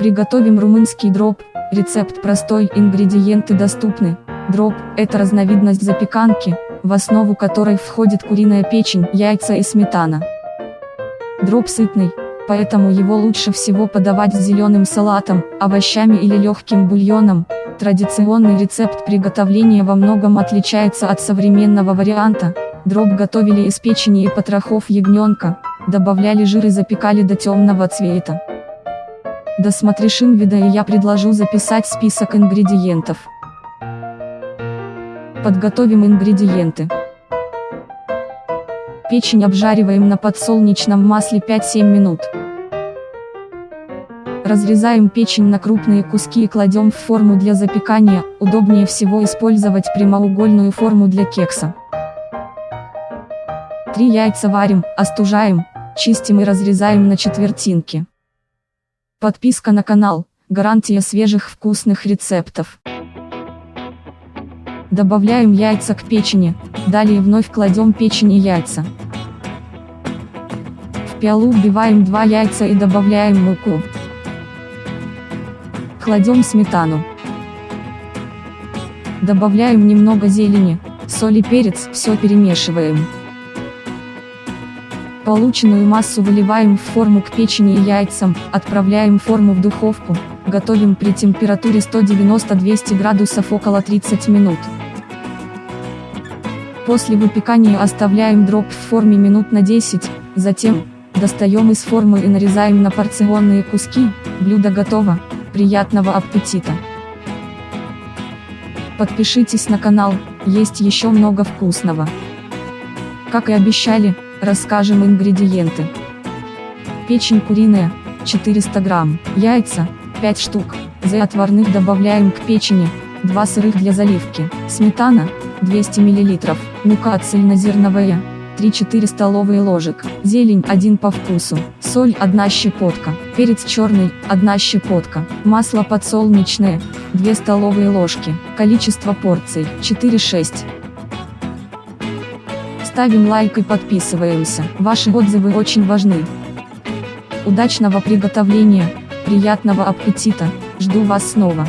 Приготовим румынский дроп, рецепт простой, ингредиенты доступны. Дроп – это разновидность запеканки, в основу которой входит куриная печень, яйца и сметана. Дроп сытный, поэтому его лучше всего подавать с зеленым салатом, овощами или легким бульоном. Традиционный рецепт приготовления во многом отличается от современного варианта. Дроп готовили из печени и потрохов ягненка, добавляли жир и запекали до темного цвета. Досмотришь инвида и я предложу записать список ингредиентов. Подготовим ингредиенты. Печень обжариваем на подсолнечном масле 5-7 минут. Разрезаем печень на крупные куски и кладем в форму для запекания, удобнее всего использовать прямоугольную форму для кекса. Три яйца варим, остужаем, чистим и разрезаем на четвертинки. Подписка на канал, гарантия свежих вкусных рецептов. Добавляем яйца к печени, далее вновь кладем печень и яйца. В пиалу вбиваем 2 яйца и добавляем муку. Кладем сметану. Добавляем немного зелени, соль и перец, все перемешиваем. Полученную массу выливаем в форму к печени и яйцам, отправляем форму в духовку, готовим при температуре 190-200 градусов около 30 минут. После выпекания оставляем дроп в форме минут на 10, затем, достаем из формы и нарезаем на порционные куски, блюдо готово, приятного аппетита! Подпишитесь на канал, есть еще много вкусного. Как и обещали, Расскажем ингредиенты. Печень куриная, 400 грамм, яйца, 5 штук, за отварных добавляем к печени, 2 сырых для заливки, сметана, 200 мл, мука цельнозерновая, 3-4 столовые ложек, зелень 1 по вкусу, соль 1 щепотка, перец черный 1 щепотка, масло подсолнечное 2 столовые ложки, количество порций 4-6. Ставим лайк и подписываемся. Ваши отзывы очень важны. Удачного приготовления, приятного аппетита, жду вас снова.